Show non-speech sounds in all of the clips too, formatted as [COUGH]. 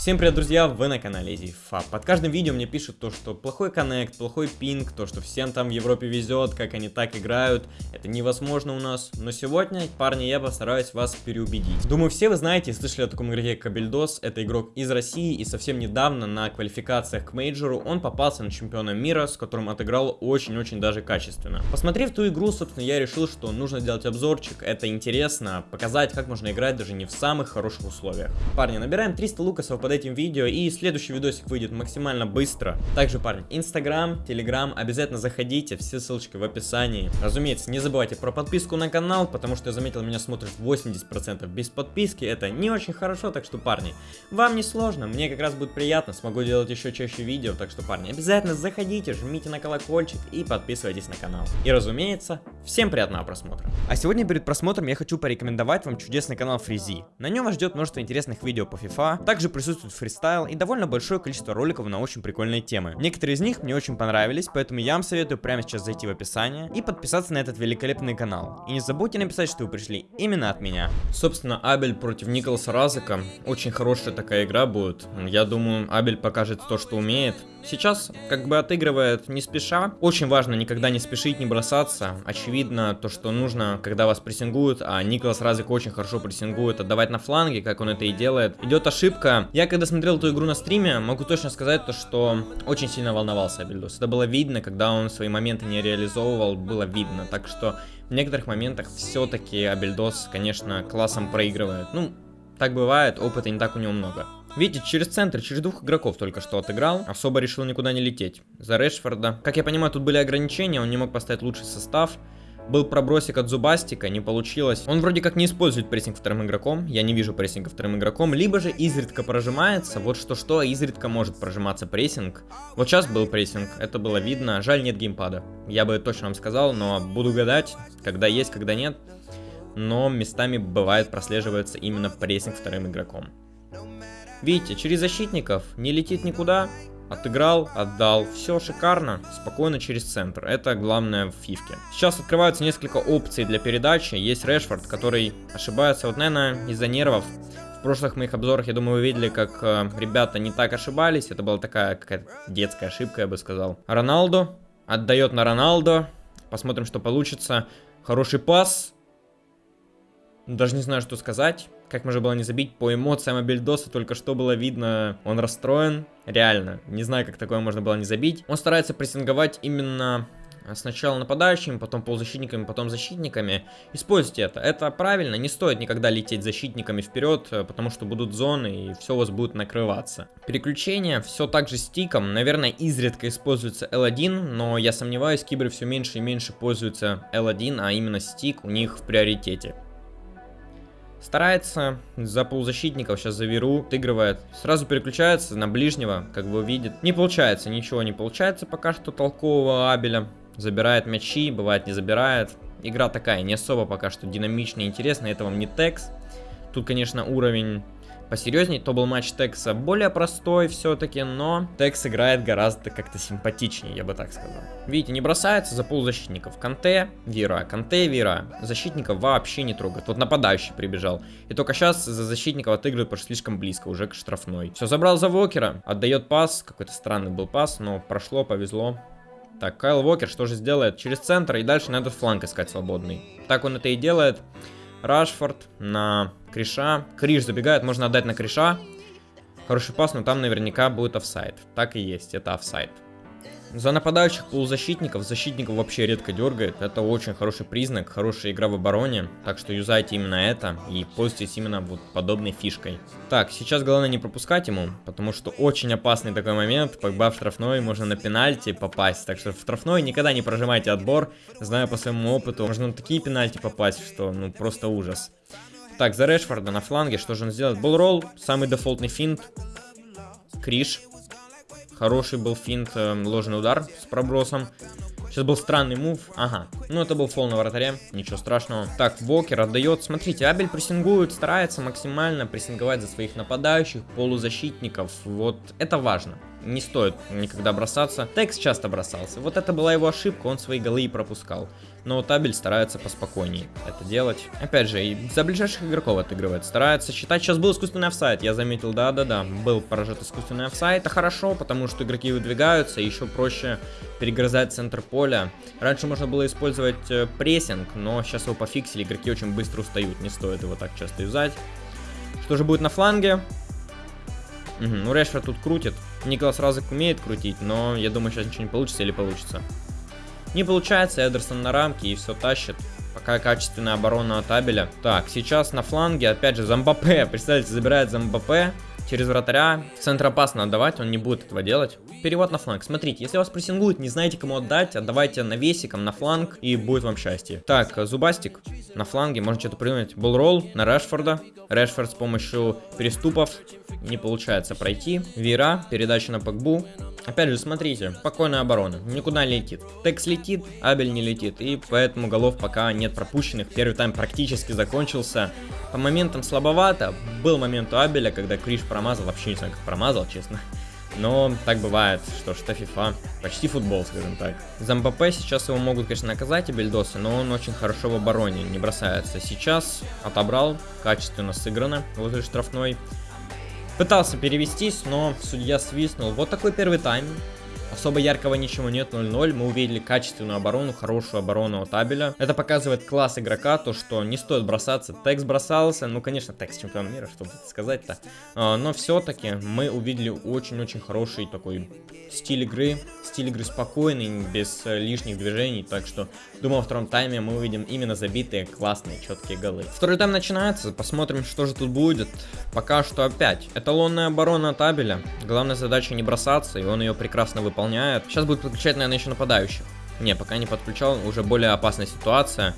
Всем привет, друзья, вы на канале EasyFab. Под каждым видео мне пишут то, что плохой коннект, плохой пинг, то, что всем там в Европе везет, как они так играют. Это невозможно у нас. Но сегодня, парни, я постараюсь вас переубедить. Думаю, все вы знаете и слышали о таком игроке Кабельдос. Это игрок из России и совсем недавно на квалификациях к мейджору он попался на чемпиона мира, с которым отыграл очень-очень даже качественно. Посмотрев ту игру, собственно, я решил, что нужно сделать обзорчик. Это интересно, показать, как можно играть даже не в самых хороших условиях. Парни, набираем 300 лукасов под этим видео, и следующий видосик выйдет максимально быстро. Также, парни, Инстаграм, Телеграм, обязательно заходите, все ссылочки в описании. Разумеется, не забывайте про подписку на канал, потому что я заметил, меня смотрит 80% без подписки, это не очень хорошо, так что, парни, вам не сложно, мне как раз будет приятно, смогу делать еще чаще видео, так что, парни, обязательно заходите, жмите на колокольчик и подписывайтесь на канал. И, разумеется, всем приятного просмотра. А сегодня перед просмотром я хочу порекомендовать вам чудесный канал Фризи. На нем вас ждет множество интересных видео по FIFA, также присутствует присутствует фристайл и довольно большое количество роликов на очень прикольные темы. Некоторые из них мне очень понравились, поэтому я вам советую прямо сейчас зайти в описание и подписаться на этот великолепный канал. И не забудьте написать, что вы пришли именно от меня. Собственно, Абель против Николаса Разыка. Очень хорошая такая игра будет. Я думаю, Абель покажет то, что умеет. Сейчас как бы отыгрывает не спеша. Очень важно никогда не спешить, не бросаться. Очевидно, то, что нужно, когда вас прессингуют, а Николас Разик очень хорошо прессингует, отдавать на фланге, как он это и делает. Идет ошибка. Я когда смотрел эту игру на стриме, могу точно сказать то, что очень сильно волновался Абельдос. Это было видно, когда он свои моменты не реализовывал, было видно. Так что в некоторых моментах все-таки Абельдос, конечно, классом проигрывает. Ну, так бывает, опыта не так у него много. Видите, через центр, через двух игроков только что отыграл. Особо решил никуда не лететь. За Решфорда. Как я понимаю, тут были ограничения, он не мог поставить лучший состав. Был пробросик от Зубастика, не получилось. Он вроде как не использует прессинг вторым игроком. Я не вижу прессинга вторым игроком. Либо же изредка прожимается. Вот что-что, изредка может прожиматься прессинг. Вот сейчас был прессинг, это было видно. Жаль, нет геймпада. Я бы точно вам сказал, но буду гадать, когда есть, когда нет. Но местами бывает прослеживается именно прессинг вторым игроком. Видите, через защитников не летит никуда. Отыграл, отдал. Все шикарно, спокойно через центр. Это главное в фифке. Сейчас открываются несколько опций для передачи. Есть Решфорд, который ошибается, вот, наверное, из-за нервов. В прошлых моих обзорах, я думаю, вы видели, как э, ребята не так ошибались. Это была такая какая-то детская ошибка, я бы сказал. Роналду отдает на Роналду. Посмотрим, что получится. Хороший пас. Даже не знаю, что сказать. Как можно было не забить по эмоциям Абельдоса, только что было видно, он расстроен. Реально, не знаю, как такое можно было не забить. Он старается прессинговать именно сначала нападающими, потом полузащитниками, потом защитниками. Используйте это. Это правильно. Не стоит никогда лететь защитниками вперед, потому что будут зоны и все у вас будет накрываться. Переключение все так же стиком. Наверное, изредка используется L1, но я сомневаюсь, киберы все меньше и меньше пользуются L1, а именно стик у них в приоритете. Старается за полузащитников, сейчас за Веру, отыгрывает. Сразу переключается на ближнего, как вы видите. Не получается, ничего не получается пока что толкового Абеля. Забирает мячи, бывает не забирает. Игра такая, не особо пока что динамичная интересная, это вам не текст. Тут, конечно, уровень посерьезней, то был матч Текса более простой все-таки, но Текс играет гораздо как-то симпатичнее, я бы так сказал. Видите, не бросается за полузащитников. Канте, Вира, Канте, Вира. Защитников вообще не трогает. Вот нападающий прибежал. И только сейчас за защитников отыгрывает, потому что слишком близко, уже к штрафной. Все, забрал за Вокера, отдает пас, какой-то странный был пас, но прошло, повезло. Так, Кайл Вокер что же сделает? Через центр и дальше на этот фланг искать свободный. Так он это и делает. Рашфорд на Криша. Криш забегает, можно отдать на Криша. Хороший пас, но там наверняка будет офсайд. Так и есть, это офсайд. За нападающих полузащитников, защитников вообще редко дергает. Это очень хороший признак, хорошая игра в обороне. Так что юзайте именно это и пользуйтесь именно вот подобной фишкой. Так, сейчас главное не пропускать ему, потому что очень опасный такой момент. Погба в штрафной, можно на пенальти попасть. Так что в штрафной никогда не прожимайте отбор. Знаю по своему опыту, можно на такие пенальти попасть, что ну просто ужас. Так, за Решфорда на фланге, что же он сделает? Болролл, самый дефолтный финт. Криш. Хороший был финт, э, ложный удар с пробросом. Сейчас был странный мув. Ага. Ну, это был фол на вратаре. Ничего страшного. Так, Бокер отдает. Смотрите, Абель прессингует, старается максимально прессинговать за своих нападающих, полузащитников. Вот это важно. Не стоит никогда бросаться. Текс часто бросался. Вот это была его ошибка, он свои голы и пропускал. Но Табель старается поспокойнее это делать. Опять же, и за ближайших игроков отыгрывает. Старается считать. Сейчас был искусственный офсайд, я заметил, да-да-да. Был поражен искусственный офсайд. Это хорошо, потому что игроки выдвигаются, еще проще перегрызать центр поля. Раньше можно было использовать э, прессинг, но сейчас его пофиксили, игроки очень быстро устают. Не стоит его так часто юзать. Что же будет на фланге? Угу, ну Решфорд тут крутит. Николас Разок умеет крутить, но я думаю, сейчас ничего не получится или получится. Не получается, Эдерсон на рамке и все тащит. Пока качественная оборона от Абеля. Так, сейчас на фланге, опять же, Замбапе. [LAUGHS] Представляете, забирает Замбапе через вратаря. В центр опасно отдавать, он не будет этого делать. Перевод на фланг. Смотрите, если вас прессингуют, не знаете, кому отдать, отдавайте навесиком на фланг, и будет вам счастье. Так, Зубастик на фланге, можно что-то придумать. Болролл на Решфорда. Решфорд с помощью переступов не получается пройти. Вера, передача на Пакбу. Опять же, смотрите, спокойная оборона, никуда не летит. Текс летит, Абель не летит, и поэтому голов пока нет пропущенных. Первый тайм практически закончился. По моментам слабовато. Был момент у Абеля, когда Криш промазал, вообще не знаю, как промазал, честно. Но так бывает, что ж, это FIFA, почти футбол, скажем так. За МПП сейчас его могут, конечно, наказать и но он очень хорошо в обороне, не бросается. Сейчас отобрал, качественно сыграно, и штрафной. Пытался перевестись, но судья свистнул. Вот такой первый тайм. Особо яркого ничего нет, 0-0. Мы увидели качественную оборону, хорошую оборону от Абеля. Это показывает класс игрока, то что не стоит бросаться. Текс бросался, ну конечно, Текс чемпион мира, что сказать-то. А, но все-таки мы увидели очень-очень хороший такой стиль игры. Стиль игры спокойный, без лишних движений. Так что, думаю, во втором тайме мы увидим именно забитые, классные, четкие голы. Второй тайм начинается, посмотрим, что же тут будет. Пока что опять эталонная оборона от Абеля. Главная задача не бросаться, и он ее прекрасно выполняет выполняет. Сейчас будет подключать, наверное, еще нападающих. Не, пока не подключал, уже более опасная ситуация.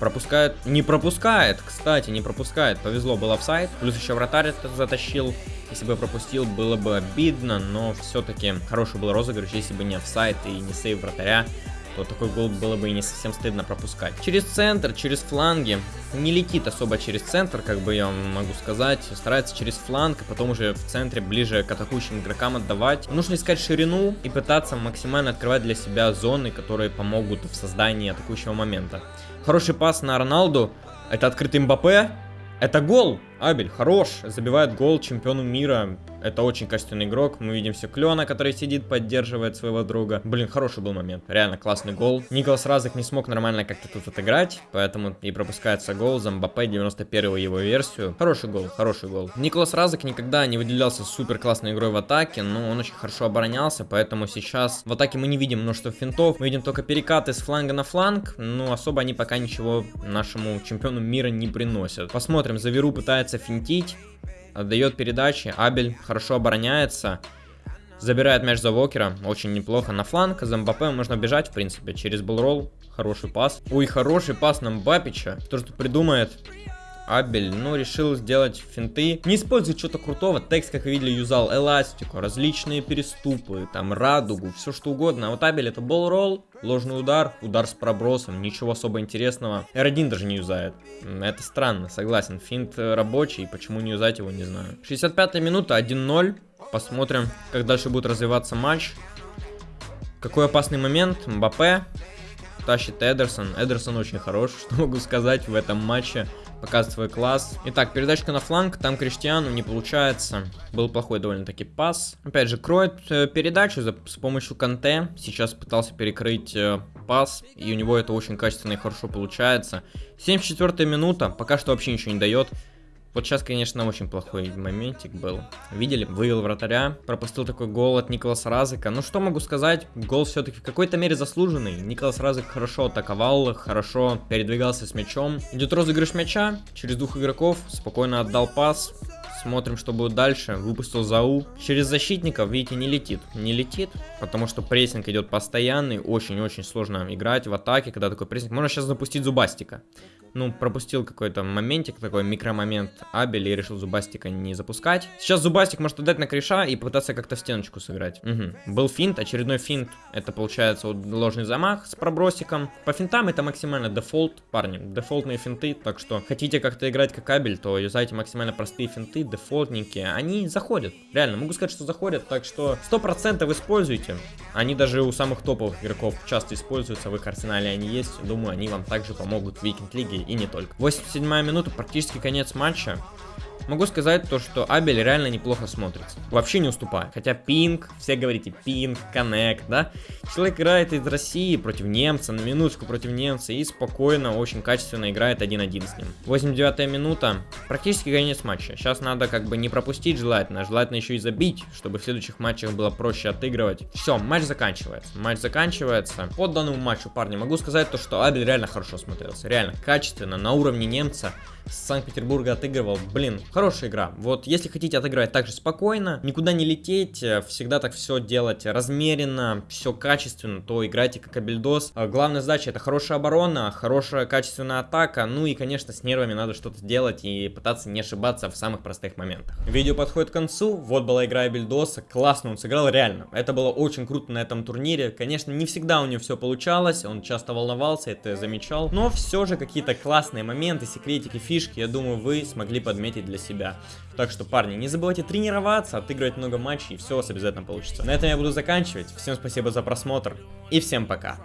Пропускает, не пропускает, кстати, не пропускает. Повезло, был офсайд. Плюс еще вратарь это затащил. Если бы пропустил, было бы обидно, но все-таки хороший был розыгрыш, если бы не офсайд и не сейв вратаря то такой гол было бы и не совсем стыдно пропускать. Через центр, через фланги. Не летит особо через центр, как бы я могу сказать. Старается через фланг, а потом уже в центре ближе к атакующим игрокам отдавать. Нужно искать ширину и пытаться максимально открывать для себя зоны, которые помогут в создании атакующего момента. Хороший пас на Роналду. Это открытый Мбаппе. Это гол! Абель хорош, забивает гол чемпиону мира. Это очень качественный игрок. Мы видим все Клена, который сидит, поддерживает своего друга. Блин, хороший был момент. Реально классный гол. Николас Разок не смог нормально как-то тут отыграть, поэтому и пропускается гол за Мбаппе 91 его версию. Хороший гол, хороший гол. Николас Разок никогда не выделялся супер классной игрой в атаке, но он очень хорошо оборонялся, поэтому сейчас в атаке мы не видим множество финтов. Мы видим только перекаты с фланга на фланг, но особо они пока ничего нашему чемпиону мира не приносят. Посмотрим, Заверу пытается финтить, отдает передачи, Абель хорошо обороняется, забирает мяч за Вокера, очень неплохо. На фланг, за Мбаппе можно бежать, в принципе, через болрол, хороший пас. Ой, хороший пас на Мбапича, кто что придумает, Абель, ну, решил сделать финты. Не использует что-то крутого. Текст, как вы видели, юзал эластику, различные переступы, там, радугу, все что угодно. А вот Абель это болл-ролл, ложный удар, удар с пробросом, ничего особо интересного. R1 даже не юзает. Это странно, согласен. Финт рабочий, почему не юзать его, не знаю. 65 минута, 1-0. Посмотрим, как дальше будет развиваться матч. Какой опасный момент. Мбаппе тащит Эдерсон. Эдерсон очень хорош, [LAUGHS] что могу сказать в этом матче показывает свой класс. Итак, передачка на фланг, там Криштиану не получается. Был плохой довольно-таки пас. Опять же, кроет э, передачу с помощью Канте. Сейчас пытался перекрыть э, пас, и у него это очень качественно и хорошо получается. 74 минута, пока что вообще ничего не дает. Вот сейчас, конечно, очень плохой моментик был. Видели? Вывел вратаря, пропустил такой гол от Николаса Разыка. Ну что могу сказать, гол все-таки в какой-то мере заслуженный. Николас Разык хорошо атаковал, хорошо передвигался с мячом. Идет розыгрыш мяча через двух игроков, спокойно отдал пас. Смотрим, что будет дальше. Выпустил ЗАУ. Через защитников, видите, не летит. Не летит, потому что прессинг идет постоянный. Очень-очень сложно играть в атаке, когда такой прессинг. Можно сейчас запустить Зубастика. Ну, пропустил какой-то моментик, такой микромомент Абель и решил Зубастика не запускать. Сейчас Зубастик может отдать на Криша и попытаться как-то в стеночку сыграть. Угу. Был финт, очередной финт. Это получается вот ложный замах с пробросиком. По финтам это максимально дефолт, парни. Дефолтные финты, так что хотите как-то играть как Абель, то юзайте максимально простые финты, дефолтненькие. Они заходят. Реально, могу сказать, что заходят, так что 100% используйте. Они даже у самых топовых игроков часто используются, в их арсенале они есть. Думаю, они вам также помогут в Викинг Лиге и не только. 87 минута, практически конец матча. Могу сказать то, что Абель реально неплохо смотрится. Вообще не уступает. Хотя пинг, все говорите пинг, коннект, да? Человек играет из России против немца, на минуточку против немца и спокойно, очень качественно играет 1-1 с ним. 89 минута, практически конец матча. Сейчас надо как бы не пропустить желательно, желательно еще и забить, чтобы в следующих матчах было проще отыгрывать. Все, матч заканчивается. Матч заканчивается. По данному матчу, парни, могу сказать то, что Абель реально хорошо смотрелся. Реально качественно, на уровне немца. Санкт-Петербурга отыгрывал. Блин, хорошая игра. Вот если хотите отыграть так же спокойно, никуда не лететь, э, всегда так все делать размеренно, все качественно, то играйте как Абельдос. А главная задача это хорошая оборона, хорошая качественная атака, ну и конечно с нервами надо что-то делать и пытаться не ошибаться в самых простых моментах. Видео подходит к концу, вот была игра Абельдоса, классно он сыграл, реально. Это было очень круто на этом турнире, конечно не всегда у него все получалось, он часто волновался, это замечал, но все же какие-то классные моменты, секретики, фишки я думаю, вы смогли подметить для себя. Так что, парни, не забывайте тренироваться, отыгрывать много матчей, и все у вас обязательно получится. На этом я буду заканчивать. Всем спасибо за просмотр, и всем пока.